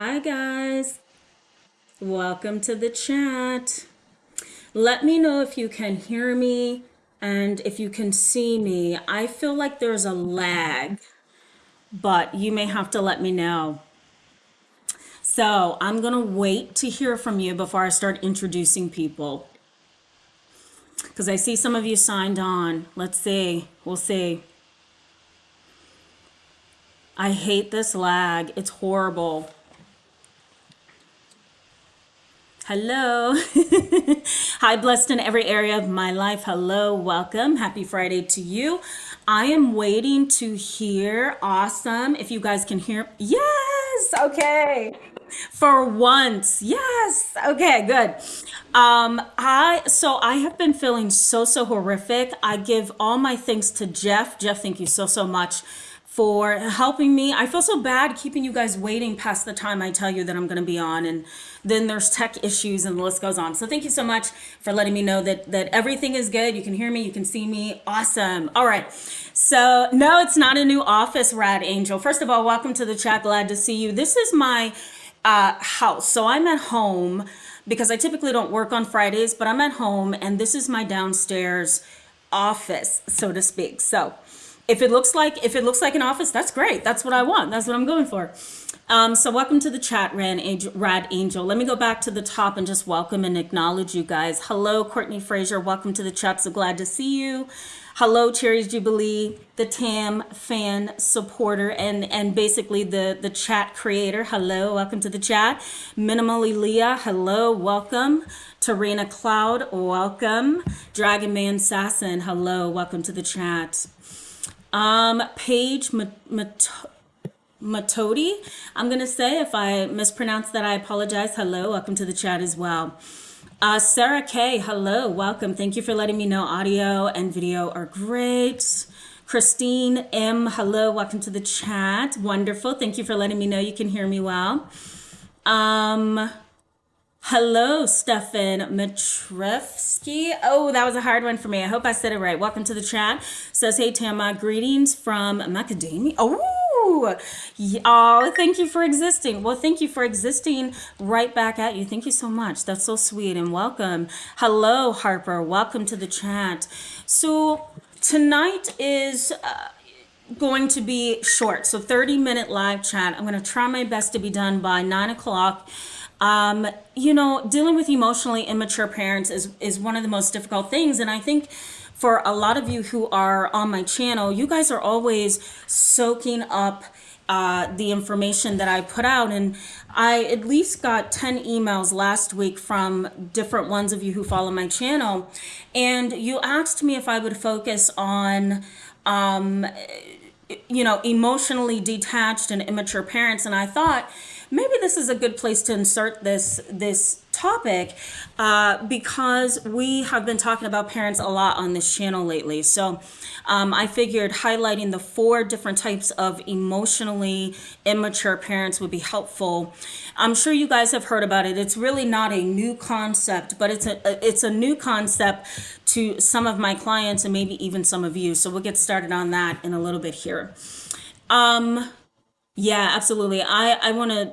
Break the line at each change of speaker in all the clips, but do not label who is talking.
Hi, guys. Welcome to the chat. Let me know if you can hear me and if you can see me. I feel like there's a lag, but you may have to let me know. So I'm going to wait to hear from you before I start introducing people because I see some of you signed on. Let's see. We'll see. I hate this lag. It's horrible. Hello. Hi, blessed in every area of my life. Hello, welcome. Happy Friday to you. I am waiting to hear. Awesome. If you guys can hear. Yes. Okay. For once. Yes. Okay, good. Um I so I have been feeling so so horrific. I give all my thanks to Jeff. Jeff, thank you so so much for helping me. I feel so bad keeping you guys waiting past the time I tell you that I'm going to be on and then there's tech issues and the list goes on. So thank you so much for letting me know that that everything is good. You can hear me, you can see me. Awesome. All right. So, no, it's not a new office, Rad Angel. First of all, welcome to the chat. Glad to see you. This is my uh, house. So I'm at home because I typically don't work on Fridays, but I'm at home and this is my downstairs office, so to speak. So if it looks like if it looks like an office, that's great. That's what I want. That's what I'm going for. Um, so welcome to the chat, Rad Angel, Rad Angel. Let me go back to the top and just welcome and acknowledge you guys. Hello, Courtney Fraser. Welcome to the chat. So glad to see you. Hello, Cherries Jubilee, the TAM fan supporter, and and basically the the chat creator. Hello, welcome to the chat. Minimally Leah. Hello, welcome. Tarina Cloud. Welcome. Dragon Man Sasson. Hello, welcome to the chat. Um, Paige Matodi, I'm going to say, if I mispronounce that, I apologize. Hello, welcome to the chat as well. Uh, Sarah K, hello, welcome. Thank you for letting me know audio and video are great. Christine M, hello, welcome to the chat. Wonderful. Thank you for letting me know you can hear me well. Um, Hello, Stefan Matrevsky. Oh, that was a hard one for me. I hope I said it right. Welcome to the chat. Says, hey, Tama, greetings from Macedonia. Oh, oh, thank you for existing. Well, thank you for existing right back at you. Thank you so much. That's so sweet and welcome. Hello, Harper. Welcome to the chat. So, tonight is. Uh, going to be short so 30 minute live chat i'm going to try my best to be done by nine o'clock um, you know, dealing with emotionally immature parents is, is one of the most difficult things. And I think for a lot of you who are on my channel, you guys are always soaking up uh, the information that I put out. And I at least got 10 emails last week from different ones of you who follow my channel. And you asked me if I would focus on, um, you know, emotionally detached and immature parents. And I thought, maybe this is a good place to insert this this topic uh, because we have been talking about parents a lot on this channel lately. So um, I figured highlighting the four different types of emotionally immature parents would be helpful. I'm sure you guys have heard about it. It's really not a new concept, but it's a it's a new concept to some of my clients and maybe even some of you. So we'll get started on that in a little bit here. Um, yeah, absolutely. I, I want to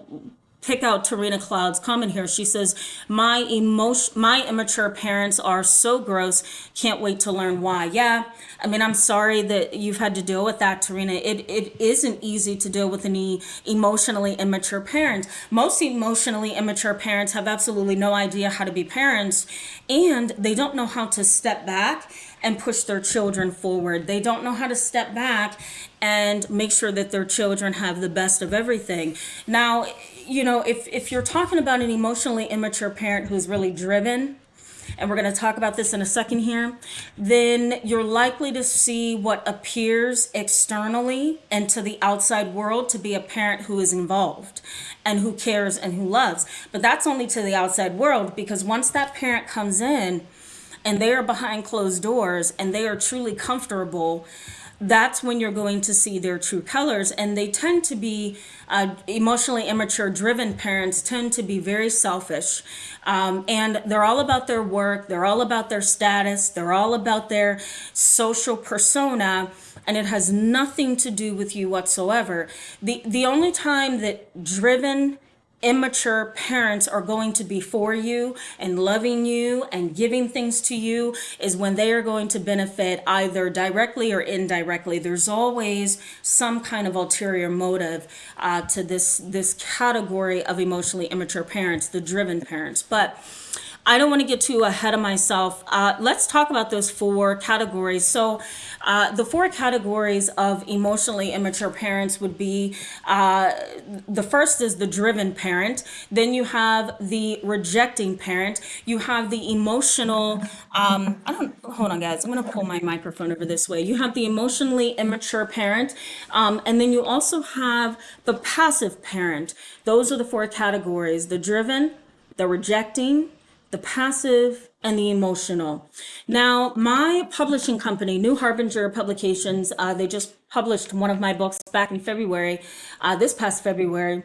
pick out Tarina Cloud's comment here. She says, my emotion, my immature parents are so gross. Can't wait to learn why. Yeah. I mean, I'm sorry that you've had to deal with that, Tarina. It, it isn't easy to deal with any emotionally immature parents. Most emotionally immature parents have absolutely no idea how to be parents and they don't know how to step back and push their children forward. They don't know how to step back and make sure that their children have the best of everything. Now, you know, if, if you're talking about an emotionally immature parent who's really driven, and we're going to talk about this in a second here, then you're likely to see what appears externally and to the outside world to be a parent who is involved and who cares and who loves. But that's only to the outside world because once that parent comes in, and they are behind closed doors and they are truly comfortable, that's when you're going to see their true colors. And they tend to be uh, emotionally immature, driven parents tend to be very selfish. Um, and they're all about their work, they're all about their status, they're all about their social persona. And it has nothing to do with you whatsoever. The, the only time that driven immature parents are going to be for you and loving you and giving things to you is when they are going to benefit either directly or indirectly. There's always some kind of ulterior motive uh, to this this category of emotionally immature parents the driven parents. But I don't want to get too ahead of myself. Uh, let's talk about those four categories. So, uh, the four categories of emotionally immature parents would be uh, the first is the driven parent, then you have the rejecting parent, you have the emotional. Um, I don't hold on, guys. I'm going to pull my microphone over this way. You have the emotionally immature parent, um, and then you also have the passive parent. Those are the four categories: the driven, the rejecting the passive, and the emotional. Now, my publishing company, New Harbinger Publications, uh, they just published one of my books back in February, uh, this past February.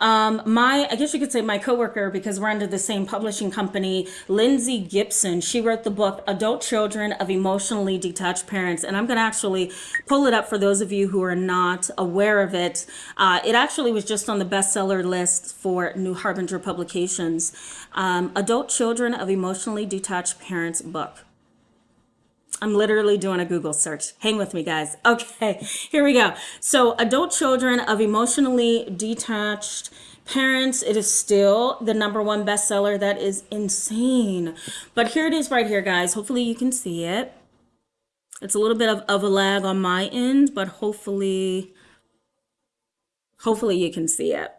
Um, my, I guess you could say my coworker, because we're under the same publishing company, Lindsay Gibson, she wrote the book Adult Children of Emotionally Detached Parents. And I'm going to actually pull it up for those of you who are not aware of it. Uh, it actually was just on the bestseller list for New Harbinger Publications. Um, Adult Children of Emotionally Detached Parents book. I'm literally doing a Google search. Hang with me, guys. Okay, here we go. So, adult children of emotionally detached parents, it is still the number one bestseller. That is insane. But here it is right here, guys. Hopefully, you can see it. It's a little bit of, of a lag on my end, but hopefully, hopefully you can see it.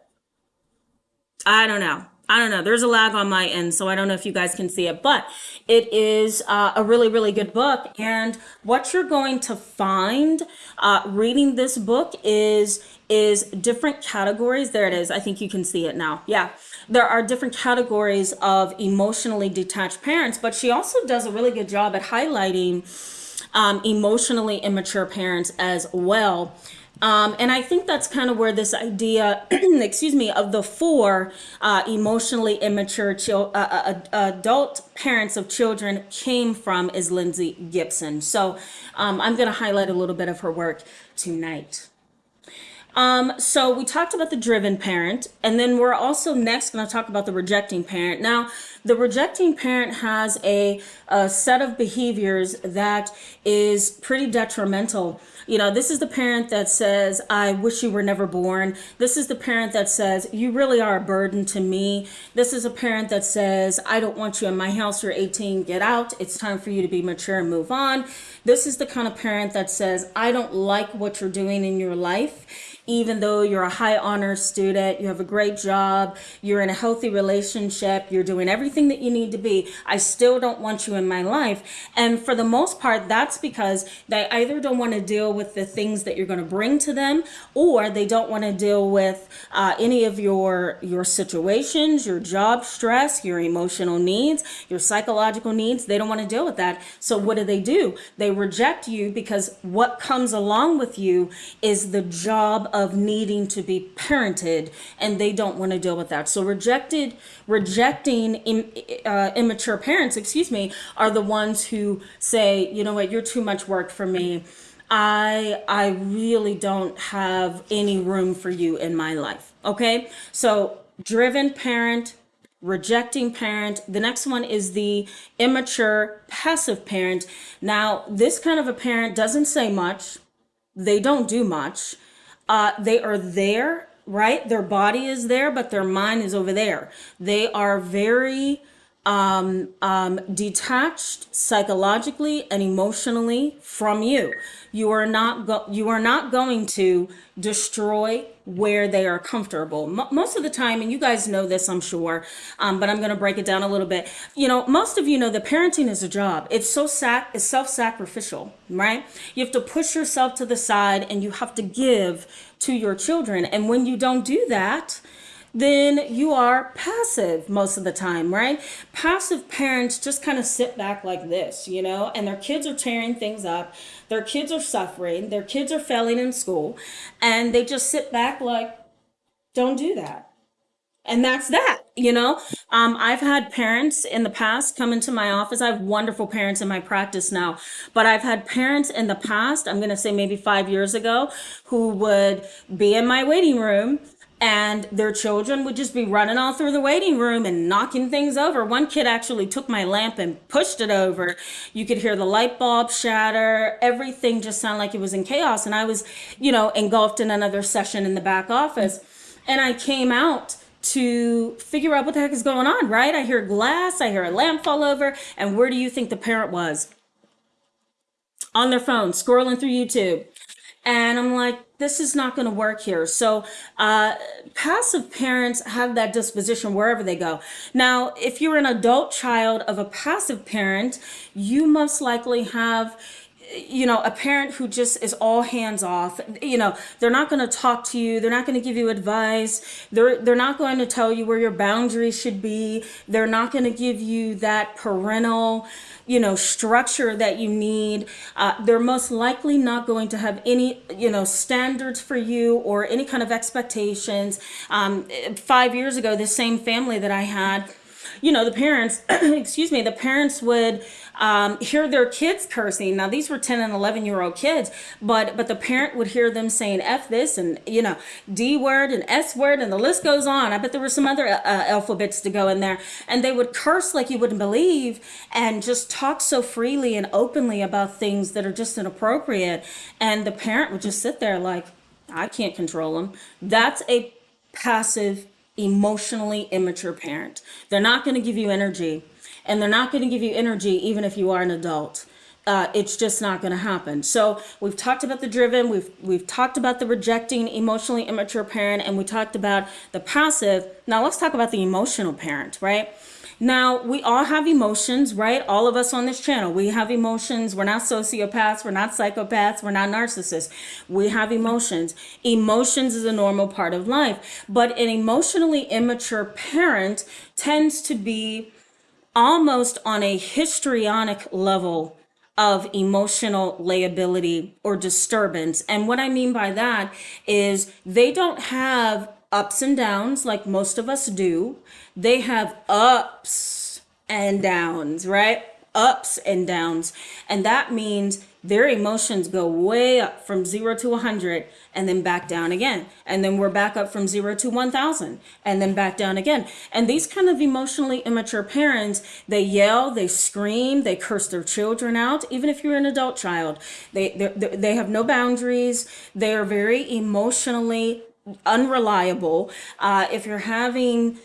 I don't know. I don't know. There's a lag on my end, so I don't know if you guys can see it, but it is uh, a really, really good book. And what you're going to find uh, reading this book is is different categories. There it is. I think you can see it now. Yeah, there are different categories of emotionally detached parents, but she also does a really good job at highlighting um, emotionally immature parents as well. Um, and I think that's kind of where this idea, excuse me, of the four uh, emotionally immature uh, uh, uh, adult parents of children came from is Lindsay Gibson. So um, I'm going to highlight a little bit of her work tonight. Um, so we talked about the driven parent, and then we're also next going to talk about the rejecting parent. Now, the rejecting parent has a, a set of behaviors that is pretty detrimental you know, this is the parent that says, I wish you were never born. This is the parent that says, You really are a burden to me. This is a parent that says, I don't want you in my house. You're 18, get out. It's time for you to be mature and move on. This is the kind of parent that says, I don't like what you're doing in your life even though you're a high honor student, you have a great job, you're in a healthy relationship, you're doing everything that you need to be, I still don't want you in my life. And for the most part, that's because they either don't want to deal with the things that you're going to bring to them, or they don't want to deal with uh, any of your your situations, your job stress, your emotional needs, your psychological needs. They don't want to deal with that. So what do they do? They reject you because what comes along with you is the job of needing to be parented and they don't want to deal with that so rejected rejecting uh, immature parents excuse me are the ones who say you know what you're too much work for me i i really don't have any room for you in my life okay so driven parent rejecting parent. The next one is the immature passive parent. Now, this kind of a parent doesn't say much. They don't do much uh, they are there, right? Their body is there, but their mind is over there. They are very um, um, detached psychologically and emotionally from you. You are not go- you are not going to destroy where they are comfortable. M- most of the time, and you guys know this, I'm sure, um, but I'm going to break it down a little bit. You know, most of you know that parenting is a job. It's so sac- it's self-sacrificial, right? You have to push yourself to the side, and you have to give to your children. And when you don't do that, then you are passive most of the time, right? Passive parents just kind of sit back like this, you know, and their kids are tearing things up. Their kids are suffering. Their kids are failing in school. And they just sit back like, don't do that. And that's that, you know. Um, I've had parents in the past come into my office. I have wonderful parents in my practice now, but I've had parents in the past, I'm going to say maybe five years ago, who would be in my waiting room and their children would just be running all through the waiting room and knocking things over. One kid actually took my lamp and pushed it over. You could hear the light bulb shatter. Everything just sounded like it was in chaos. And I was, you know, engulfed in another session in the back office. And I came out to figure out what the heck is going on, right? I hear glass, I hear a lamp fall over. And where do you think the parent was? On their phone, scrolling through YouTube. And I'm like, this is not going to work here. So, uh, passive parents have that disposition wherever they go. Now, if you're an adult child of a passive parent, you most likely have you know a parent who just is all hands off you know they're not going to talk to you they're not going to give you advice they're they're not going to tell you where your boundaries should be they're not going to give you that parental you know structure that you need. Uh, they're most likely not going to have any you know standards for you or any kind of expectations. Um, five years ago the same family that i had you know the parents excuse me the parents would um, hear their kids cursing. Now these were 10 and 11 year old kids, but but the parent would hear them saying F this and you know D word and S word and the list goes on. I bet there were some other uh, alphabets to go in there, and they would curse like you wouldn't believe and just talk so freely and openly about things that are just inappropriate, and the parent would just sit there like I can't control them. That's a passive emotionally immature parent. They're not going to give you energy and they're not going to give you energy even if you are an adult. Uh, it's just not going to happen. So we've talked about the driven, we've we've talked about the rejecting, emotionally immature parent, and we talked about the passive. Now let's talk about the emotional parent, right? Now, we all have emotions, right? All of us on this channel, we have emotions. We're not sociopaths, we're not psychopaths, we're not narcissists. We have emotions. Emotions is a normal part of life, but an emotionally immature parent tends to be almost on a histrionic level of emotional liability or disturbance. And what I mean by that is they don't have ups and downs like most of us do. They have ups and downs, right? Ups and downs. And that means their emotions go way up from zero to 100 and then back down again. And then we're back up from zero to 1000 and then back down again. And these kind of emotionally immature parents, they yell, they scream, they curse their children out, even if you're an adult child. They, they, they have no boundaries. They are very emotionally unreliable. Uh, if you're having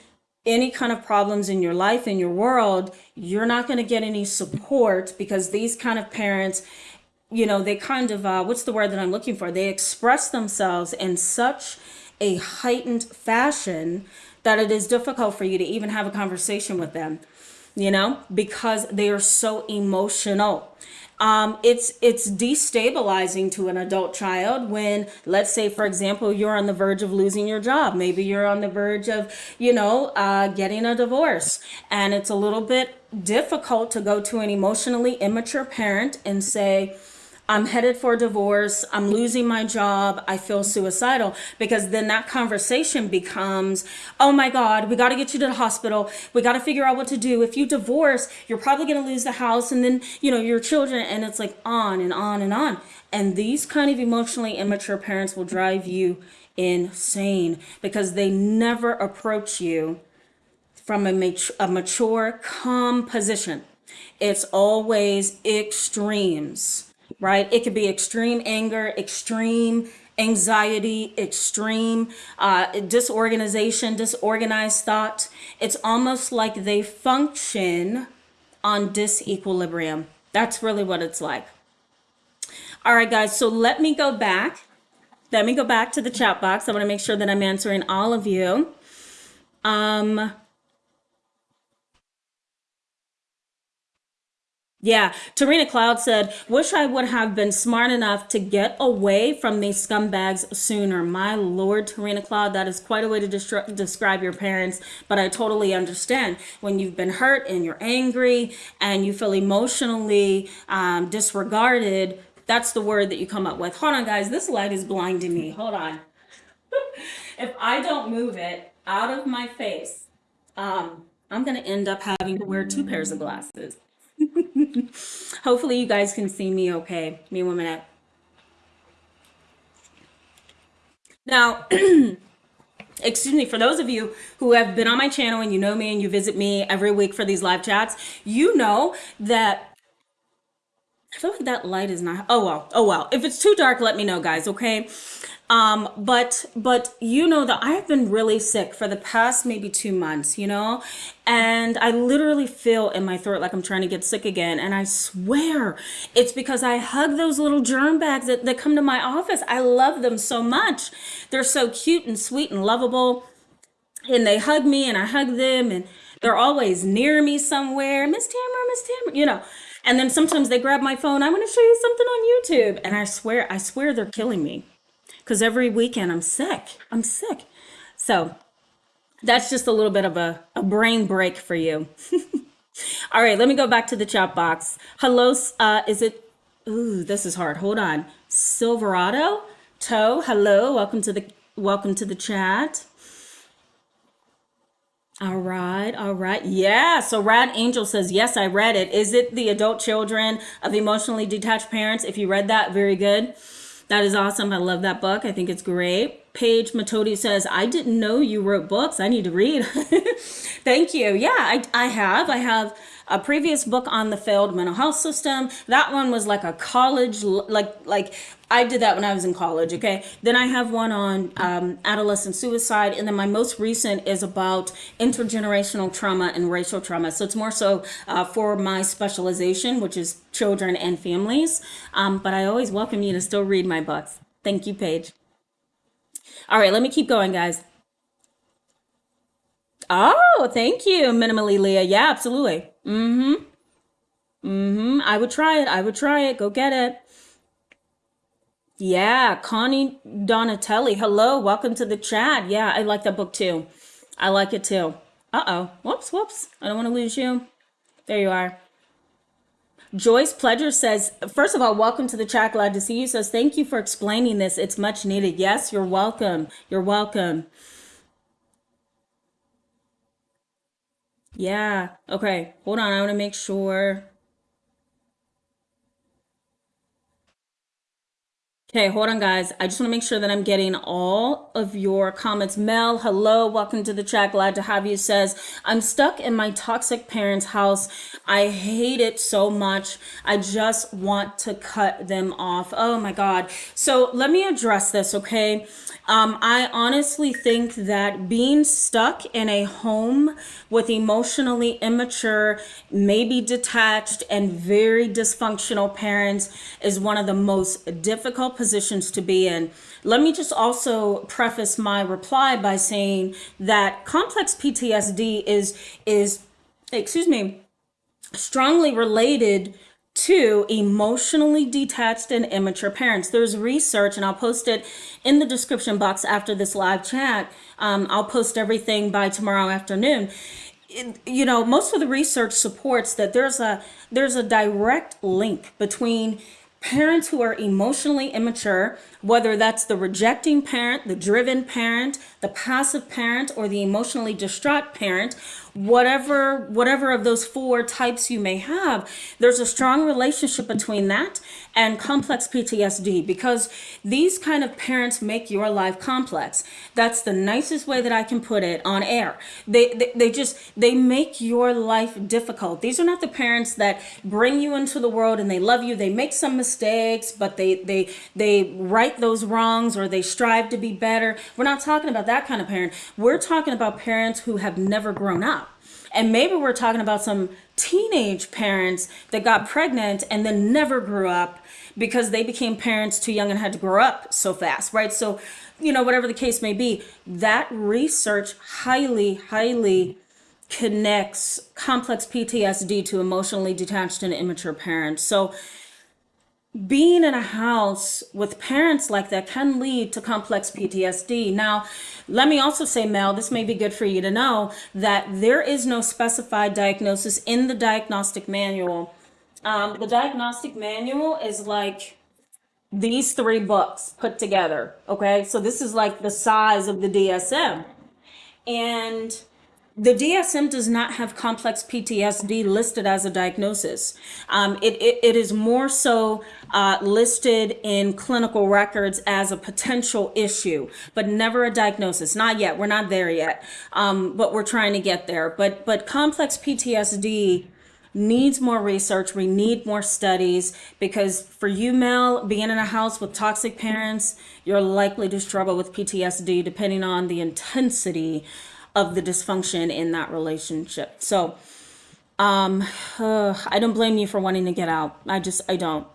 any kind of problems in your life, in your world, you're not going to get any support because these kind of parents you know, they kind of, uh, what's the word that I'm looking for? They express themselves in such a heightened fashion that it is difficult for you to even have a conversation with them, you know, because they are so emotional. Um, it's it's destabilizing to an adult child when, let's say, for example, you're on the verge of losing your job. Maybe you're on the verge of, you know, uh, getting a divorce, and it's a little bit difficult to go to an emotionally immature parent and say, I'm headed for divorce, I'm losing my job, I feel suicidal. Because then that conversation becomes, oh my God, we got to get you to the hospital. We got to figure out what to do. If you divorce, you're probably going to lose the house and then, you know, your children. And it's like on and on and on. And these kind of emotionally immature parents will drive you insane because they never approach you from a, mat- a mature, calm position. It's always extremes right? It could be extreme anger, extreme anxiety, extreme uh, disorganization, disorganized thought. It's almost like they function on disequilibrium. That's really what it's like. All right, guys, so let me go back. Let me go back to the chat box. I want to make sure that I'm answering all of you. Um, Yeah, Tarina Cloud said, Wish I would have been smart enough to get away from these scumbags sooner. My Lord, Tarina Cloud, that is quite a way to destri- describe your parents, but I totally understand. When you've been hurt and you're angry and you feel emotionally um, disregarded, that's the word that you come up with. Hold on, guys, this light is blinding me. Hold on. if I don't move it out of my face, um, I'm going to end up having to wear two pairs of glasses. Hopefully you guys can see me okay. Me one minute. Now, excuse me, for those of you who have been on my channel and you know me and you visit me every week for these live chats, you know that I feel like that light is not. Oh well. Oh well. If it's too dark, let me know, guys. Okay. Um, but but you know that I've been really sick for the past maybe two months. You know, and I literally feel in my throat like I'm trying to get sick again. And I swear it's because I hug those little germ bags that, that come to my office. I love them so much. They're so cute and sweet and lovable. And they hug me and I hug them and they're always near me somewhere. Miss Tamara, Miss Tamara, you know. And then sometimes they grab my phone. I want to show you something on YouTube. And I swear, I swear they're killing me. Because every weekend I'm sick. I'm sick. So that's just a little bit of a, a brain break for you. All right, let me go back to the chat box. Hello, uh, is it? Ooh, this is hard. Hold on. Silverado, Toe. Hello, welcome to the welcome to the chat. All right, all right. Yeah, so Rad Angel says, Yes, I read it. Is it The Adult Children of Emotionally Detached Parents? If you read that, very good. That is awesome. I love that book. I think it's great. Paige Matodi says, I didn't know you wrote books. I need to read. Thank you. Yeah, I, I have. I have a previous book on the failed mental health system. That one was like a college, like like I did that when I was in college. Okay, then I have one on um, adolescent suicide, and then my most recent is about intergenerational trauma and racial trauma. So it's more so uh, for my specialization, which is children and families. Um, but I always welcome you to still read my books. Thank you, Paige. All right, let me keep going, guys. Oh, thank you, minimally Leah. Yeah, absolutely. Mm-hmm. Mm-hmm. I would try it. I would try it. Go get it. Yeah, Connie Donatelli. Hello, welcome to the chat. Yeah, I like that book too. I like it too. Uh-oh. Whoops, whoops. I don't want to lose you. There you are. Joyce Pledger says, first of all, welcome to the chat. Glad to see you. Says, thank you for explaining this. It's much needed. Yes, you're welcome. You're welcome. Yeah. Okay. Hold on. I want to make sure. Okay, hold on, guys. I just want to make sure that I'm getting all of your comments. Mel, hello, welcome to the chat. Glad to have you. Says, I'm stuck in my toxic parents' house. I hate it so much. I just want to cut them off. Oh my God. So let me address this, okay? Um, I honestly think that being stuck in a home with emotionally immature, maybe detached, and very dysfunctional parents is one of the most difficult positions to be in. Let me just also preface my reply by saying that complex PTSD is is excuse me strongly related to emotionally detached and immature parents. There's research, and I'll post it in the description box after this live chat. Um, I'll post everything by tomorrow afternoon. It, you know, most of the research supports that there's a there's a direct link between parents who are emotionally immature, whether that's the rejecting parent, the driven parent, the passive parent, or the emotionally distraught parent, whatever whatever of those four types you may have, there's a strong relationship between that and complex PTSD because these kind of parents make your life complex. That's the nicest way that I can put it on air. They, they, they just, they make your life difficult. These are not the parents that bring you into the world and they love you. They make some mistakes, but they, they, they right those wrongs or they strive to be better. We're not talking about that kind of parent. We're talking about parents who have never grown up. And maybe we're talking about some teenage parents that got pregnant and then never grew up because they became parents too young and had to grow up so fast, right? So, you know, whatever the case may be, that research highly, highly connects complex PTSD to emotionally detached and immature parents. So, being in a house with parents like that can lead to complex PTSD. Now, let me also say, Mel, this may be good for you to know that there is no specified diagnosis in the diagnostic manual. Um, the diagnostic manual is like these three books put together. Okay, so this is like the size of the DSM. And the DSM does not have complex PTSD listed as a diagnosis. Um, it, it, it is more so uh, listed in clinical records as a potential issue, but never a diagnosis. Not yet. We're not there yet, um, but we're trying to get there. But but complex PTSD needs more research. We need more studies because for you, Mel, being in a house with toxic parents, you're likely to struggle with PTSD depending on the intensity of the dysfunction in that relationship. So, um, uh, I don't blame you for wanting to get out. I just, I don't.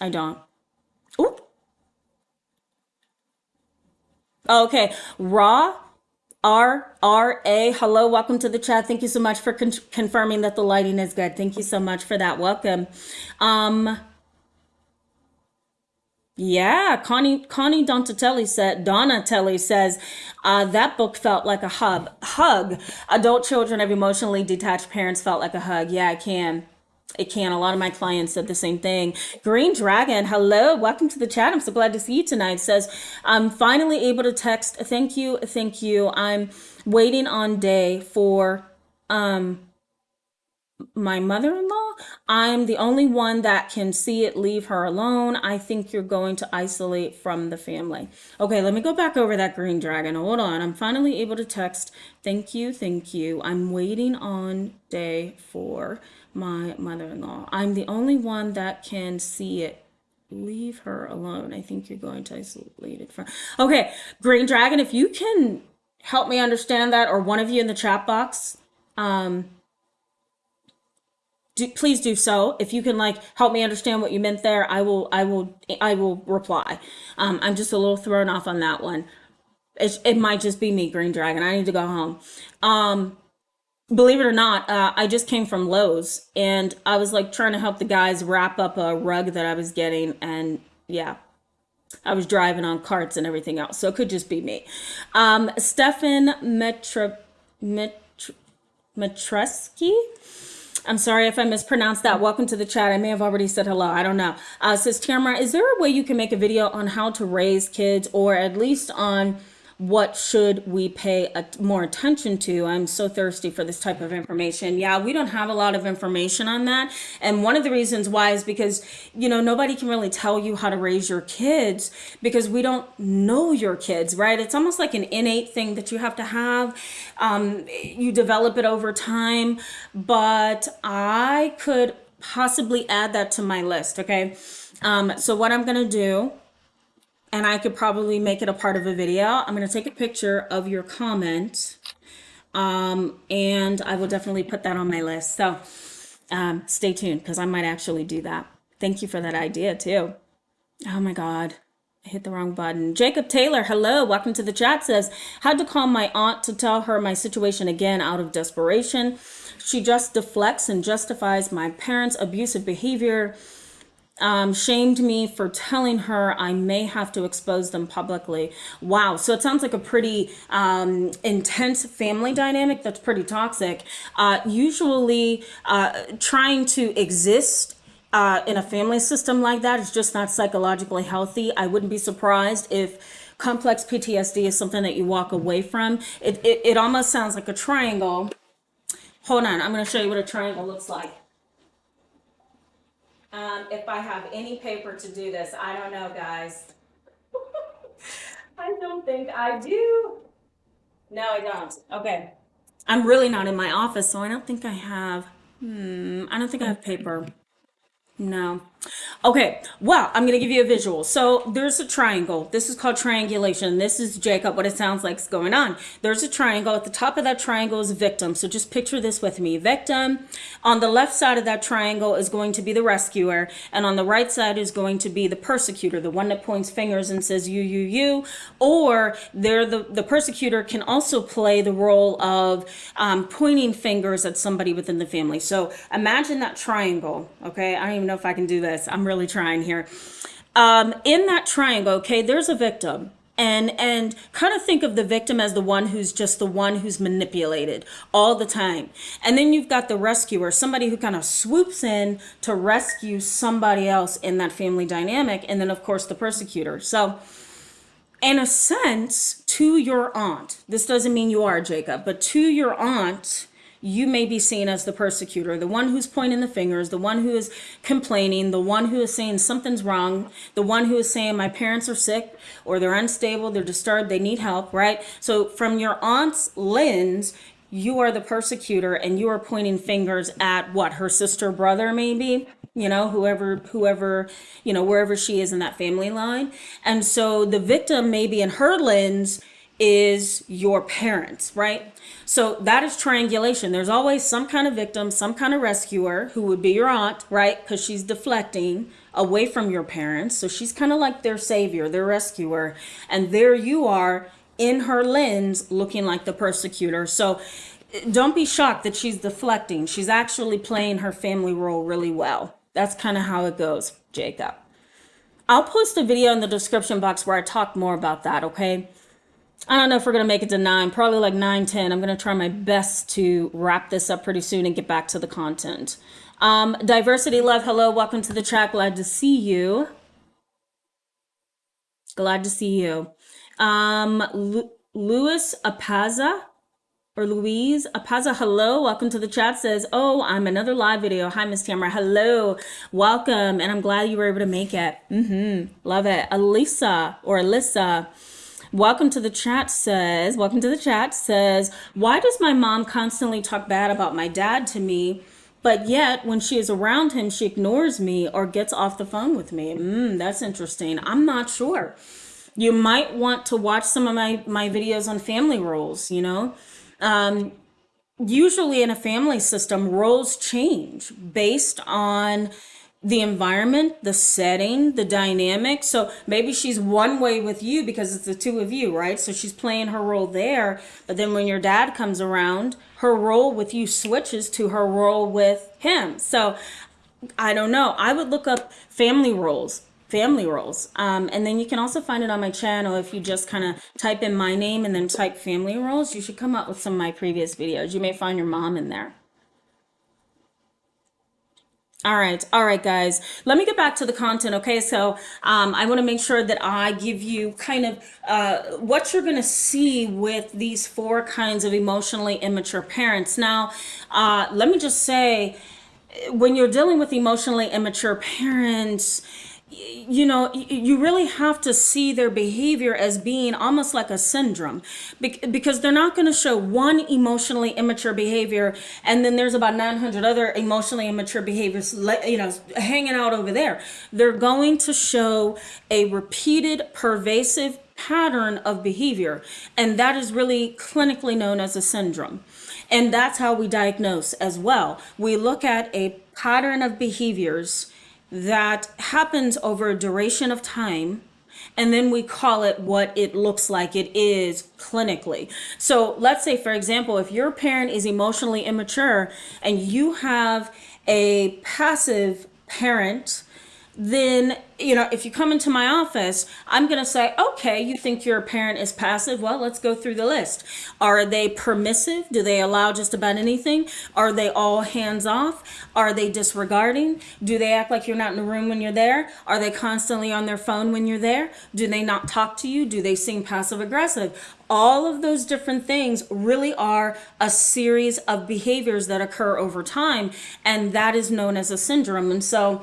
I don't. Oop. Okay, Raw R R A. Hello, welcome to the chat. Thank you so much for con- confirming that the lighting is good. Thank you so much for that. Welcome. Um, yeah, Connie Connie Donatelli said Donatelli says uh, that book felt like a hug. Hug. Adult children of emotionally detached parents felt like a hug. Yeah, I can. It can. A lot of my clients said the same thing. Green Dragon, hello, welcome to the chat. I'm so glad to see you tonight. Says, I'm finally able to text. Thank you, thank you. I'm waiting on day for um my mother-in-law. I'm the only one that can see it. Leave her alone. I think you're going to isolate from the family. Okay, let me go back over that green dragon. Hold on. I'm finally able to text. Thank you, thank you. I'm waiting on day four my mother-in-law. I'm the only one that can see it. Leave her alone. I think you're going to isolate it from. Okay, Green Dragon, if you can help me understand that, or one of you in the chat box, um, do, please do so. If you can like help me understand what you meant there, I will, I will, I will reply. Um, I'm just a little thrown off on that one. It, it might just be me, Green Dragon. I need to go home. Um, believe it or not, uh, I just came from Lowe's and I was like trying to help the guys wrap up a rug that I was getting. And yeah, I was driving on carts and everything else. So it could just be me. Um, Stefan Metra, Metr, Metreski. I'm sorry if I mispronounced that. Welcome to the chat. I may have already said hello. I don't know. Uh, says Tamara, is there a way you can make a video on how to raise kids or at least on what should we pay more attention to? I'm so thirsty for this type of information. Yeah, we don't have a lot of information on that. And one of the reasons why is because, you know, nobody can really tell you how to raise your kids because we don't know your kids, right? It's almost like an innate thing that you have to have. Um, you develop it over time. But I could possibly add that to my list, okay? Um, so what I'm going to do and I could probably make it a part of a video. I'm going to take a picture of your comment um, and I will definitely put that on my list. So um, stay tuned because I might actually do that. Thank you for that idea too. Oh my God. I hit the wrong button. Jacob Taylor, hello, welcome to the chat. Says, had to call my aunt to tell her my situation again out of desperation. She just deflects and justifies my parents' abusive behavior um, shamed me for telling her I may have to expose them publicly. Wow. So it sounds like a pretty um, intense family dynamic that's pretty toxic. Uh, usually, uh, trying to exist uh, in a family system like that is just not psychologically healthy. I wouldn't be surprised if complex PTSD is something that you walk away from. It, it, it almost sounds like a triangle. Hold on, I'm going to show you what a triangle looks like. Um, if I have any paper to do this, I don't know, guys. I don't think I do. No, I don't. Okay. I'm really not in my office, so I don't think I have, hmm, I don't think I have paper. No. Okay, well, I'm going to give you a visual. So there's a triangle. This is called triangulation. This is Jacob, what it sounds like is going on. There's a triangle. At the top of that triangle is victim. So just picture this with me. Victim. On the left side of that triangle is going to be the rescuer. And on the right side is going to be the persecutor, the one that points fingers and says you, you, you. Or there, the, the persecutor can also play the role of um, pointing fingers at somebody within the family. So imagine that triangle, okay? I don't even know if I can do this. I'm really trying here. Um, in that triangle, okay, there's a victim and and kind of think of the victim as the one who's just the one who's manipulated all the time and then you've got the rescuer somebody who kind of swoops in to rescue somebody else in that family dynamic and then of course the persecutor so in a sense, to your aunt, this doesn't mean you are Jacob, but to your aunt, you may be seen as the persecutor, the one who's pointing the fingers, the one who is complaining, the one who is saying something's wrong, the one who is saying my parents are sick or they're unstable, they're disturbed, they need help, right? So from your aunt's lens, you are the persecutor and you are pointing fingers at what her sister brother maybe? You know whoever whoever you know wherever she is in that family line. And so the victim maybe in her lens is your parents right so that is triangulation there's always some kind of victim some kind of rescuer who would be your aunt right because she's deflecting away from your parents so she's kind of like their savior their rescuer and there you are in her lens looking like the persecutor. So eh, don't be shocked that she's deflecting. She's actually playing her family role really well. That's kind of how it goes, Jacob. I'll post a video in the description box where I talk more about that, okay? I don't know if we're going to make it to 9, probably like 9, 10. I'm going to try my best to wrap this up pretty soon and get back to the content. Um, Diversity Love, hello, welcome to the chat. Glad to see you. Glad to see you. Um, Lu Apaza or Louise Apaza, hello, welcome to the chat. Says, oh, I'm another live video. Hi, Miss Tamara. Hello, welcome, and I'm glad you were able to make it. Mm-hmm. Love it. Elisa or Alyssa. Welcome to the chat says, welcome to the chat says, why does my mom constantly talk bad about my dad to me? But yet, when she is around him, she ignores me or gets off the phone with me. Mm, that's interesting. I'm not sure you might want to watch some of my my videos on family roles you know um, usually in a family system roles change based on the environment the setting the dynamic so maybe she's one way with you because it's the two of you right so she's playing her role there but then when your dad comes around her role with you switches to her role with him so i don't know i would look up family roles family roles. Um, and then you can also find it on my channel if you just kind of type in my name and then type family roles. You should come up with some of my previous videos. You may find your mom in there. All right, all right, guys. Let me get back to the content. Okay, so um, I want to make sure that I give you kind of uh, what you're going to see with these four kinds of emotionally immature parents. Now, uh, let me just say, when you're dealing with emotionally immature parents, you know you really have to see their behavior as being almost like a syndrome because they're not going to show one emotionally immature behavior and then there's about 900 other emotionally immature behaviors you know hanging out over there. They're going to show a repeated pervasive pattern of behavior and that is really clinically known as a syndrome. And that's how we diagnose as well. We look at a pattern of behaviors that happens over a duration of time and then we call it what it looks like it is clinically. So let's say, for example, if your parent is emotionally immature and you have a passive parent then you know if you come into my office i'm going to say okay you think your parent is passive? Well let's go through the list. Are they permissive? Do they allow just about anything? Are they all hands off? Are they disregarding? Do they act like you're not in the room when you're there? Are they constantly on their phone when you're there? Do they not talk to you? Do they seem passive aggressive all of those different things really are a series of behaviors that occur over time and that is known as a syndrome. And so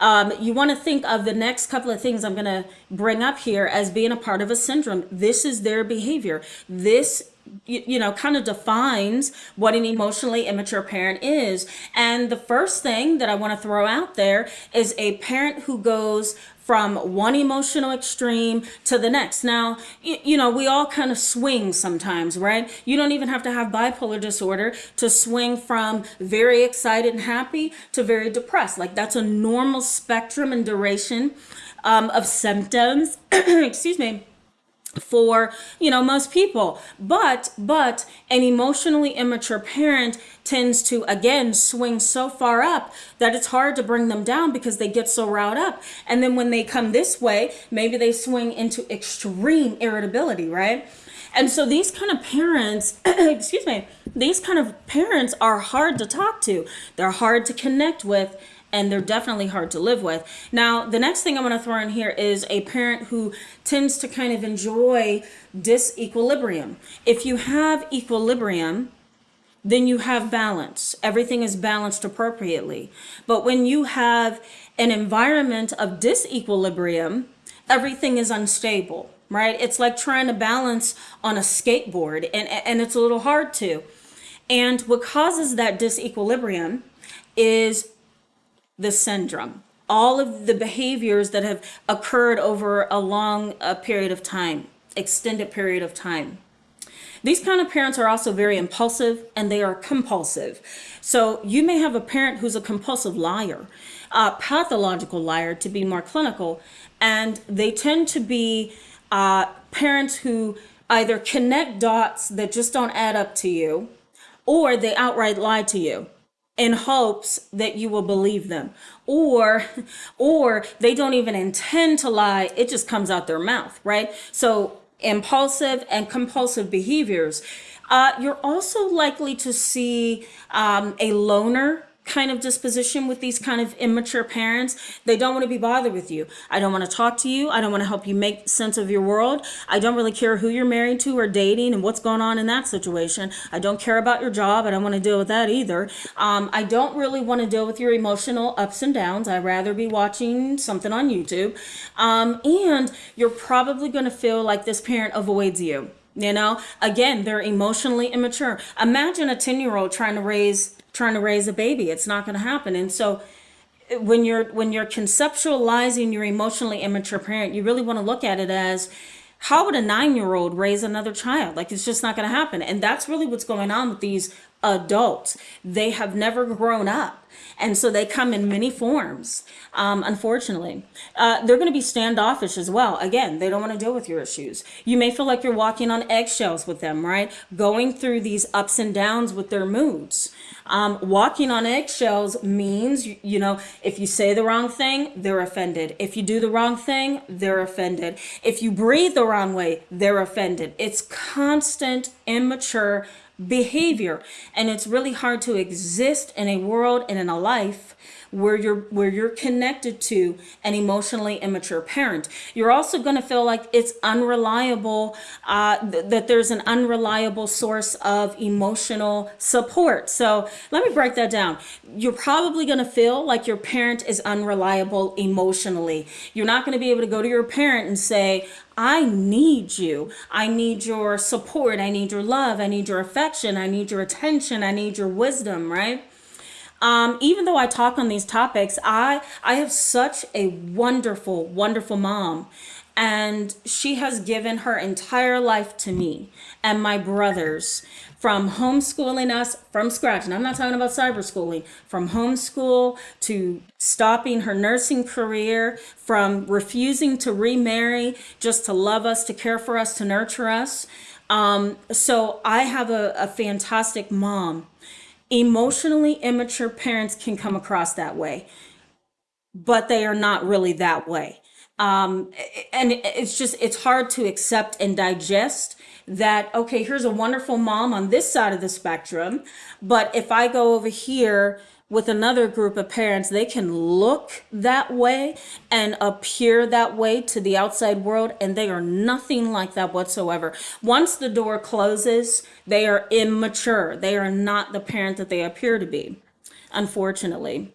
um, you want to think of the next couple of things I'm going to bring up here as being a part of a syndrome. This is their behavior. This you, you know kind of defines what an emotionally immature parent is and the first thing that i want to throw out there is a parent who goes from one emotional extreme to the next. Now, you, know, we all kind of swing sometimes, right? You don't even have to have bipolar disorder to swing from very excited and happy to very depressed. Like that's a normal spectrum and duration um, of symptoms. Excuse me for you know most people. But but an emotionally immature parent tends to again swing so far up that it's hard to bring them down because they get so riled up. And then when they come this way maybe they swing into extreme irritability right? And so these kind of parents excuse me these kind of parents are hard to talk to. They're hard to connect with and they're definitely hard to live with. Now, the next thing I'm going to throw in here is a parent who tends to kind of enjoy disequilibrium. If you have equilibrium, then you have balance. Everything is balanced appropriately. But when you have an environment of disequilibrium, everything is unstable, right? It's like trying to balance on a skateboard, and, and it's a little hard to. And what causes that disequilibrium is the syndrome. All of the behaviors that have occurred over a long uh, period of time, extended period of time. These kind of parents are also very impulsive and they are compulsive. So you may have a parent who's a compulsive liar, a pathological liar to be more clinical, and they tend to be uh, parents who either connect dots that just don't add up to you, or they outright lie to you in hopes that you will believe them. Or or they don't even intend to lie. It just comes out their mouth right? So impulsive and compulsive behaviors. Uh, you're also likely to see um, a loner kind of disposition with these kind of immature parents. They don't want to be bothered with you. I don't want to talk to you. I don't want to help you make sense of your world. I don't really care who you're married to or dating and what's going on in that situation. I don't care about your job. I don't want to deal with that either. Um, I don't really want to deal with your emotional ups and downs. I'd rather be watching something on YouTube. Um, and you're probably going to feel like this parent avoids you. You know, again, they're emotionally immature. Imagine a 10 year old trying to raise trying to raise a baby. It's not going to happen. And so when you're when you're conceptualizing your emotionally immature parent, you really want to look at it as how would a nine year old raise another child? Like it's just not going to happen. And that's really what's going on with these adults. They have never grown up. And so they come in many forms, um, unfortunately. Uh, they're going to be standoffish as well. Again, they don't want to deal with your issues. You may feel like you're walking on eggshells with them, right? Going through these ups and downs with their moods. Um, walking on eggshells means, you, you know, if you say the wrong thing, they're offended. If you do the wrong thing, they're offended. If you breathe the wrong way, they're offended. It's constant, immature behavior. And it's really hard to exist in a world and in a life where you're where you're connected to an emotionally immature parent. You're also going to feel like it's unreliable, uh, th- that there's an unreliable source of emotional support. So let me break that down. You're probably going to feel like your parent is unreliable emotionally. You're not going to be able to go to your parent and say, I need you. I need your support. I need your love. I need your affection. I need your attention. I need your wisdom, right? Um, even though I talk on these topics, I I have such a wonderful, wonderful mom. And she has given her entire life to me and my brothers from homeschooling us from scratch. And I'm not talking about cyber schooling, from homeschool to stopping her nursing career, from refusing to remarry just to love us, to care for us, to nurture us. Um, so I have a, a fantastic mom emotionally immature parents can come across that way, but they are not really that way. Um, and it's just, it's hard to accept and digest that, okay, here's a wonderful mom on this side of the spectrum, but if I go over here with another group of parents, they can look that way and appear that way to the outside world, and they are nothing like that whatsoever. Once the door closes, they are immature. They are not the parent that they appear to be, unfortunately.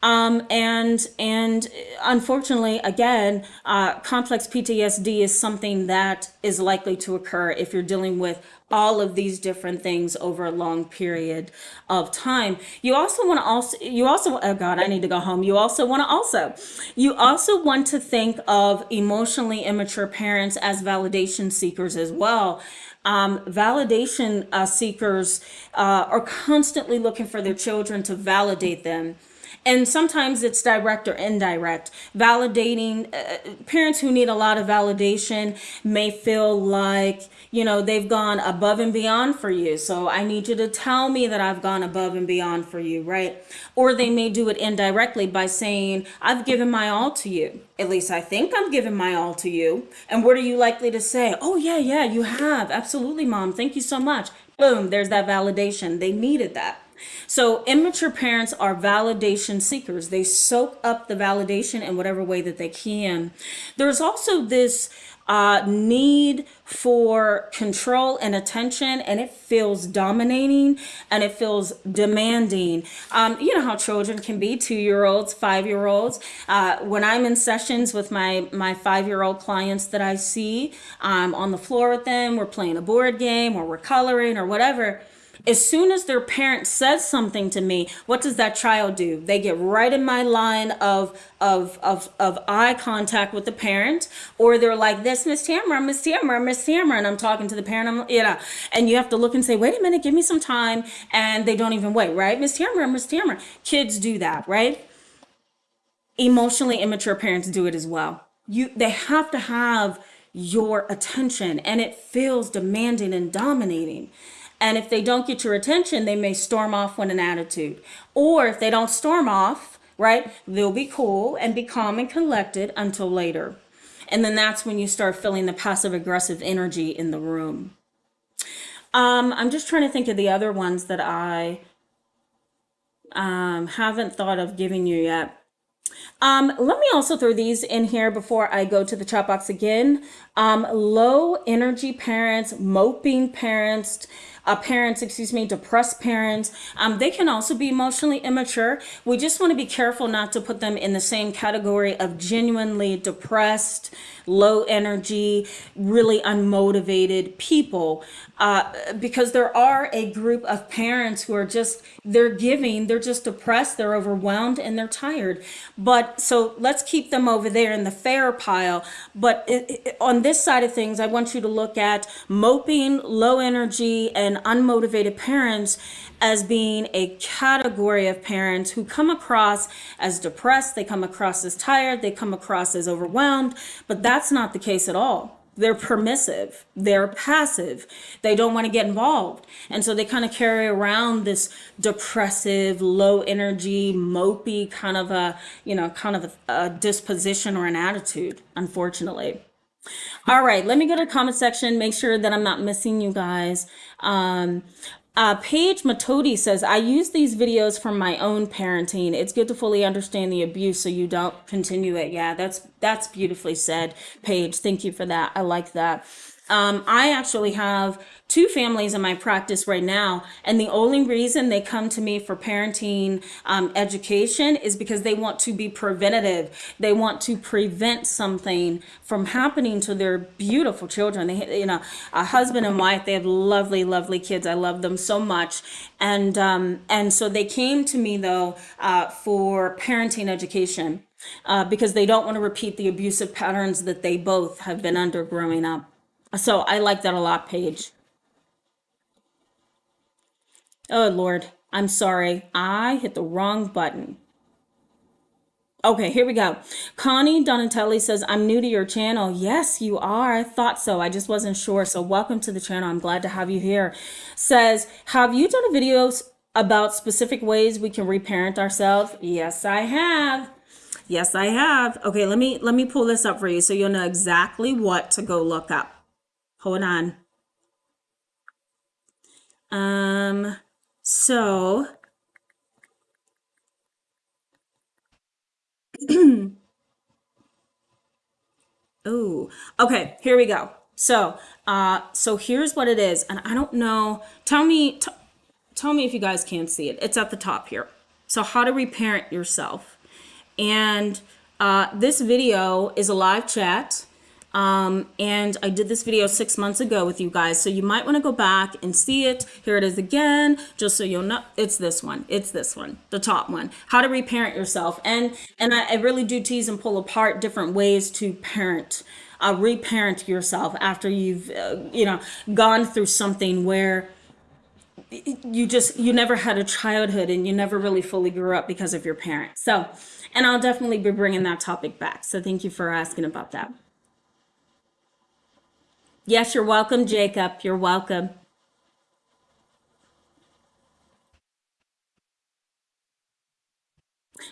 Um, and and unfortunately, again, uh, complex PTSD is something that is likely to occur if you're dealing with all of these different things over a long period of time. You also want to also you also oh god, I need to go home. You also want to also you also want to think of emotionally immature parents as validation seekers as well. Um, validation uh, seekers uh, are constantly looking for their children to validate them and sometimes it's direct or indirect. Validating uh, parents who need a lot of validation may feel like you know they've gone above and beyond for you. So i need you to tell me that i've gone above and beyond for you right? Or they may do it indirectly by saying i've given my all to you. At least i think i'm giving my all to you. And what are you likely to say? Oh yeah yeah you have. Absolutely mom. Thank you so much. Boom there's that validation. They needed that So immature parents are validation seekers. They soak up the validation in whatever way that they can. There's also this uh, need for control and attention, and it feels dominating and it feels demanding. Um, you know how children can be two year olds, five year olds. Uh, when I'm in sessions with my, my five year old clients that I see, I'm on the floor with them, we're playing a board game or we're coloring or whatever as soon as their parent says something to me, what does that child do? They get right in my line of of of, of eye contact with the parent, or they're like this, Miss Tamara, Miss Tamara, Miss Tamara, and I'm talking to the parent. I'm you know, and you have to look and say, wait a minute, give me some time, and they don't even wait, right? Miss Tamara, Miss Tamara. Kids do that, right? Emotionally immature parents do it as well. You they have to have your attention, and it feels demanding and dominating. And if they don't get your attention, they may storm off with an attitude. Or if they don't storm off, right, they'll be cool and be calm and collected until later. And then that's when you start feeling the passive aggressive energy in the room. Um, I'm just trying to think of the other ones that I um, haven't thought of giving you yet. Um, let me also throw these in here before I go to the chat box again. Um, low energy parents, moping parents, uh, parents, excuse me, depressed parents. Um, they can also be emotionally immature. We just want to be careful not to put them in the same category of genuinely depressed, low energy, really unmotivated people. Uh, because there are a group of parents who are just, they're giving, they're just depressed, they're overwhelmed, and they're tired. But so let's keep them over there in the fair pile. But it, it, on this side of things, I want you to look at moping, low energy, and unmotivated parents as being a category of parents who come across as depressed, they come across as tired, they come across as overwhelmed, but that's not the case at all. They're permissive, they're passive, they don't want to get involved. And so they kind of carry around this depressive, low energy, mopey kind of a, you know, kind of a, a disposition or an attitude, unfortunately. All right, let me go to the comment section, make sure that I'm not missing you guys. Um, uh, Paige Matodi says, I use these videos from my own parenting. It's good to fully understand the abuse so you don't continue it. Yeah, that's that's beautifully said, Paige. Thank you for that. I like that. Um, I actually have two families in my practice right now, and the only reason they come to me for parenting um, education is because they want to be preventative. They want to prevent something from happening to their beautiful children. They, you know, a husband and wife. They have lovely, lovely kids. I love them so much, and um, and so they came to me though uh, for parenting education. Uh, because they don't want to repeat the abusive patterns that they both have been under growing up. So I like that a lot, Paige. Oh, Lord. I'm sorry. I hit the wrong button. Okay, here we go. Connie Donatelli says, I'm new to your channel. Yes, you are. I thought so. I just wasn't sure. So welcome to the channel. I'm glad to have you here. Says, have you done a videos about specific ways we can reparent ourselves? Yes, I have. Yes, I have. Okay, let me let me pull this up for you so you'll know exactly what to go look up. Hold on. Um, so, oh, okay, here we go. So, uh, so here's what it is, and I don't know. Tell me, tell me if you guys can see it. It's at the top here. So, how to reparent yourself, and uh, this video is a live chat. Um, and I did this video six months ago with you guys. So you might want to go back and see it. Here it is again, just so you'll know. It's this one. It's this one, the top one. How to reparent yourself. And, and I, I really do tease and pull apart different ways to parent, uh, reparent yourself after you've, uh, you know, gone through something where you just, you never had a childhood and you never really fully grew up because of your parents. So, and I'll definitely be bringing that topic back. So thank you for asking about that. Yes, you're welcome, Jacob. You're welcome.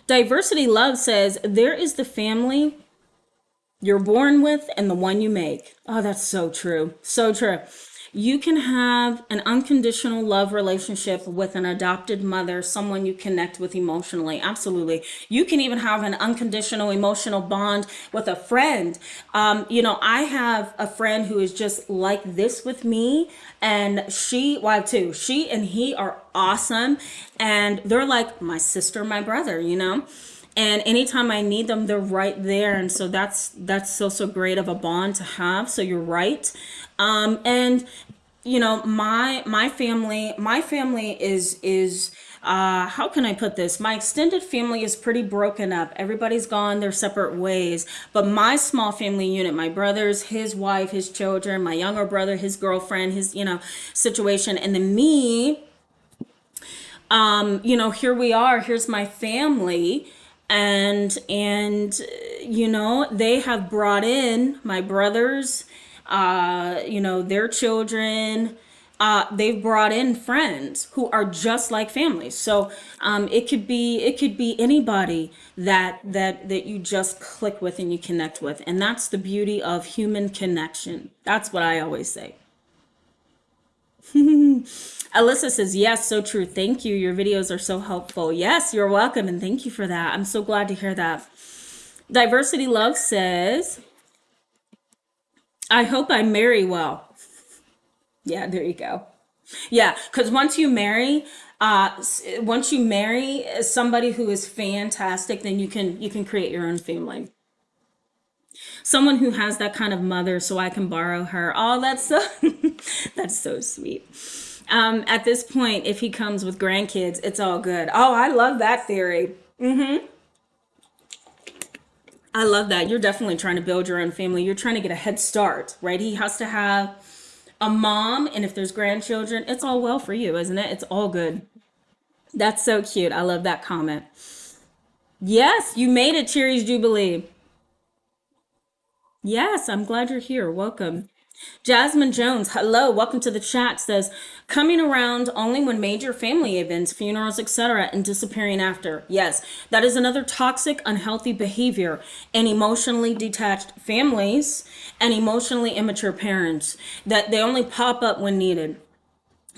Diversity Love says, there is the family you're born with and the one you make. Oh, that's so true. So true. You can have an unconditional love relationship with an adopted mother, someone you connect with emotionally. Absolutely. You can even have an unconditional emotional bond with a friend. Um, you know, I have a friend who is just like this with me, and she, well, too, she and he are awesome, and they're like my sister, my brother, you know? And anytime i need them they're right there and so that's that's so so great of a bond to have so you're right um and you know my my family my family is is uh, how can I put this? My extended family is pretty broken up. Everybody's gone their separate ways. But my small family unit, my brothers, his wife, his children, my younger brother, his girlfriend, his, you know, situation, and then me, um, you know, here we are, here's my family and and you know they have brought in my brothers uh you know their children uh they've brought in friends who are just like families so um it could be it could be anybody that that that you just click with and you connect with. And that's the beauty of human connection. That's what i always say Alyssa says, Yes, so true. Thank you. Your videos are so helpful. Yes, you're welcome. And thank you for that. I'm so glad to hear that. Diversity Love says, I hope I marry well. Yeah, there you go. Yeah, because once you marry, uh, once you marry somebody who is fantastic, then you can you can create your own family. Someone who has that kind of mother, so I can borrow her. Oh, that's so that's so sweet um, at this point, if he comes with grandkids, it's all good. Oh, I love that theory. Mm-hmm. I love that. You're definitely trying to build your own family. You're trying to get a head start, right? He has to have a mom, and if there's grandchildren, it's all well for you, isn't it? It's all good. That's so cute. I love that comment. Yes, you made it, Cherries Jubilee. Yes, I'm glad you're here. Welcome. Jasmine Jones, hello, welcome to the chat. Says coming around only when major family events, funerals, etc., and disappearing after. Yes, that is another toxic, unhealthy behavior in emotionally detached families and emotionally immature parents. That they only pop up when needed.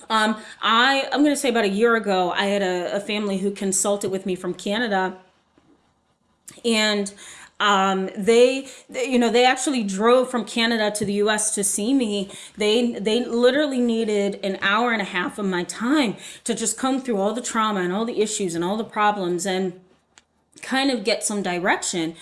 Um, I I'm going to say about a year ago, I had a, a family who consulted with me from Canada, and um, they, they, you know, they actually drove from Canada to the U.S. to see me. They, they literally needed an hour and a half of my time to just come through all the trauma and all the issues and all the problems and kind of get some direction.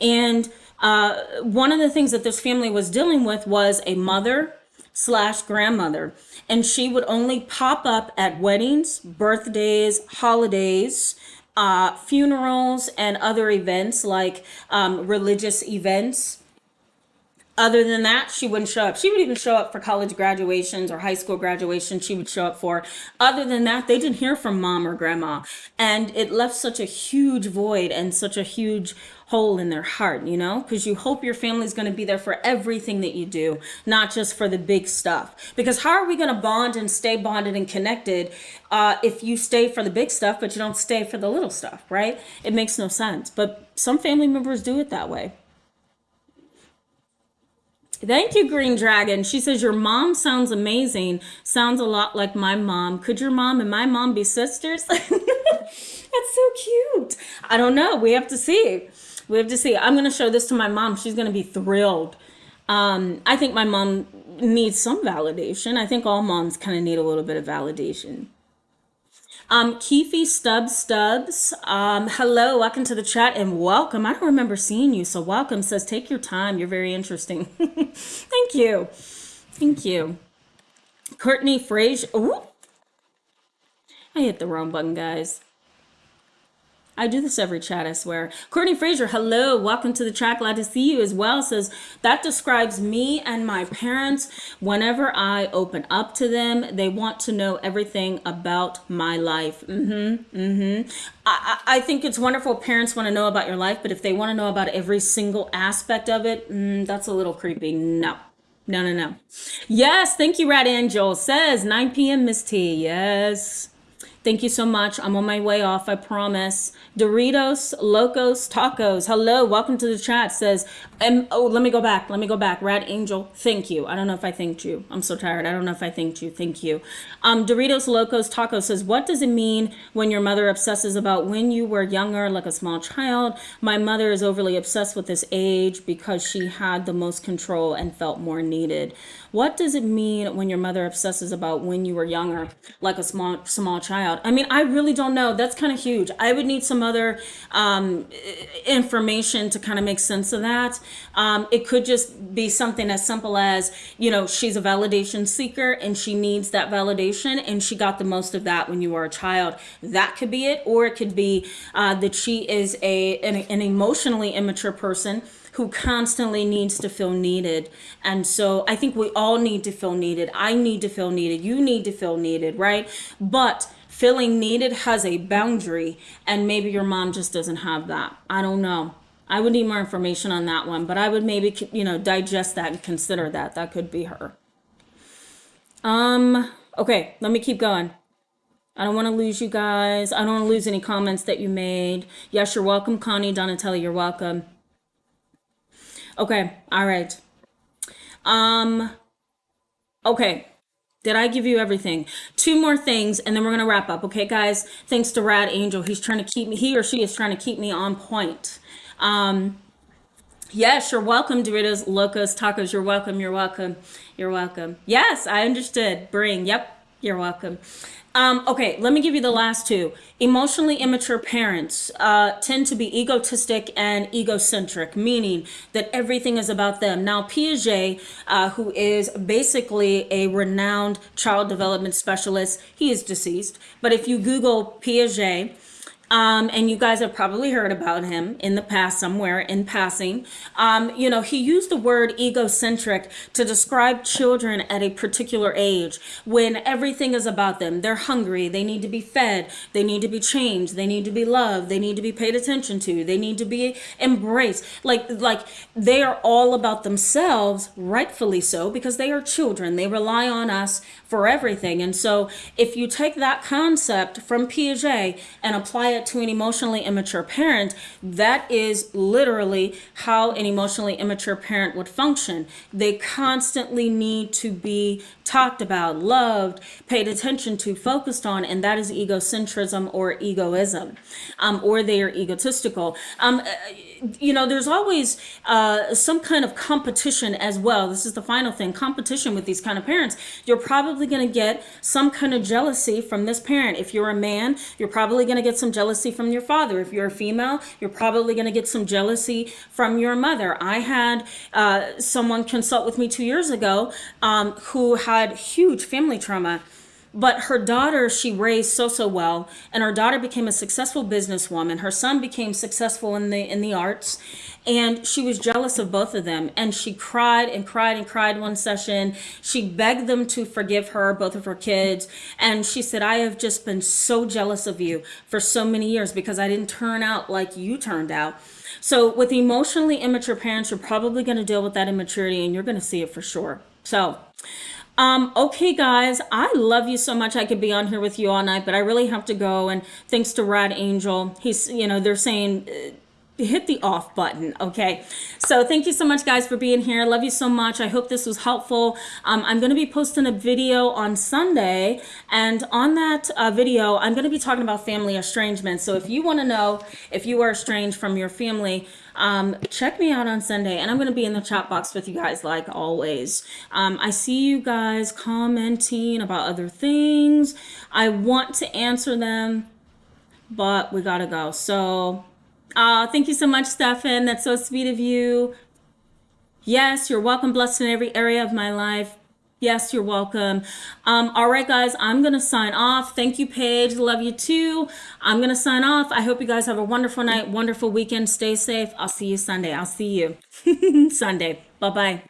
And uh, one of the things that this family was dealing with was a mother slash grandmother and she would only pop up at weddings birthdays holidays uh, funerals and other events like um, religious events. Other than that, she wouldn't show up. She would even show up for college graduations or high school graduations. She would show up for. Other than that, they didn't hear from mom or grandma. And it left such a huge void and such a huge hole in their heart, you know, because you hope your family's going to be there for everything that you do, not just for the big stuff. Because how are we going to bond and stay bonded and connected uh, if you stay for the big stuff, but you don't stay for the little stuff, right? It makes no sense. But some family members do it that way. Thank you, Green Dragon. She says, Your mom sounds amazing. Sounds a lot like my mom. Could your mom and my mom be sisters? That's so cute. I don't know. We have to see. We have to see. I'm going to show this to my mom. She's going to be thrilled. Um, I think my mom needs some validation. I think all moms kind of need a little bit of validation. Um, Keefe Stubbs Stubbs, um, hello, welcome to the chat and welcome. I don't remember seeing you, so welcome. Says, take your time. You're very interesting. Thank you. Thank you. Courtney Frazier. Ooh. I hit the wrong button, guys. I do this every chat, I swear. Courtney Fraser, hello, welcome to the track. Glad to see you as well. Says that describes me and my parents. Whenever I open up to them, they want to know everything about my life. Mm-hmm. Mm-hmm. I, I think it's wonderful. Parents want to know about your life, but if they want to know about every single aspect of it, mm, that's a little creepy. No. No, no, no. Yes, thank you, Rad Angel. Says 9 p.m. Miss T. Yes. Thank you so much. I'm on my way off, I promise. Doritos, Locos, Tacos. Hello, welcome to the chat. Says, and oh, let me go back. Let me go back. Red Angel, thank you. I don't know if I thanked you. I'm so tired. I don't know if I thanked you. Thank you. Um, Doritos Locos Taco says, What does it mean when your mother obsesses about when you were younger, like a small child? My mother is overly obsessed with this age because she had the most control and felt more needed. What does it mean when your mother obsesses about when you were younger, like a small small child? I mean, I really don't know. That's kind of huge. I would need some other um, information to kind of make sense of that. Um, it could just be something as simple as, you know, she's a validation seeker and she needs that validation and she got the most of that when you were a child. That could be it. Or it could be uh, that she is a an, an emotionally immature person who constantly needs to feel needed. And so I think we all need to feel needed. I need to feel needed. You need to feel needed, right? But feeling needed has a boundary, and maybe your mom just doesn't have that. I don't know. I would need more information on that one, but I would maybe, you know, digest that and consider that. That could be her. Um, okay, let me keep going. I don't want to lose you guys. I don't want to lose any comments that you made. Yes, you're welcome, Connie Donatelli. You're welcome. Okay, all right. Um, okay. Did I give you everything? Two more things, and then we're gonna wrap up. Okay, guys. Thanks to Rad Angel, he's trying to keep me. He or she is trying to keep me on point. Um, yes, you're welcome, Doritos, Locos, Tacos. You're welcome. You're welcome. You're welcome. Yes, I understood. Bring. Yep. You're welcome. Um, okay, let me give you the last two. Emotionally immature parents uh, tend to be egotistic and egocentric, meaning that everything is about them. Now, Piaget, uh, who is basically a renowned child development specialist, he is deceased. But if you Google Piaget, um, and you guys have probably heard about him in the past somewhere in passing. Um, you know, he used the word egocentric to describe children at a particular age when everything is about them. They're hungry, they need to be fed, they need to be changed, they need to be loved, they need to be paid attention to, they need to be embraced. Like, like they are all about themselves, rightfully so, because they are children. They rely on us for everything. And so if you take that concept from Piaget and apply it to an emotionally immature parent, that is literally how an emotionally immature parent would function. They constantly need to be talked about, loved, paid attention to, focused on, and that is egocentrism or egoism, um, or they are egotistical. Um, uh, you know, there's always uh, some kind of competition as well. This is the final thing competition with these kind of parents. You're probably going to get some kind of jealousy from this parent. If you're a man, you're probably going to get some jealousy from your father. If you're a female, you're probably going to get some jealousy from your mother. I had uh, someone consult with me two years ago um, who had had huge family trauma but her daughter she raised so so well and her daughter became a successful businesswoman. Her son became successful in the in the arts and she was jealous of both of them and she cried and cried and cried one session. She begged them to forgive her both of her kids and she said i have just been so jealous of you for so many years because i didn't turn out like you turned out. So with emotionally immature parents you're probably going to deal with that immaturity and you're going to see it for sure. So um, okay, guys, I love you so much. I could be on here with you all night, but I really have to go. And thanks to Rad Angel, he's, you know, they're saying, uh, hit the off button okay so thank you so much guys for being here love you so much i hope this was helpful um, i'm going to be posting a video on sunday and on that uh, video i'm going to be talking about family estrangement so if you want to know if you are estranged from your family um, check me out on Sunday and I'm going to be in the chat box with you guys like always. Um, I see you guys commenting about other things. I want to answer them, but we got to go. So uh, thank you so much, Stefan. That's so sweet of you. Yes, you're welcome, blessed in every area of my life. Yes, you're welcome. Um, all right, guys, I'm going to sign off. Thank you, Paige. Love you too. I'm going to sign off. I hope you guys have a wonderful night, wonderful weekend. Stay safe. I'll see you Sunday. I'll see you Sunday. Bye bye.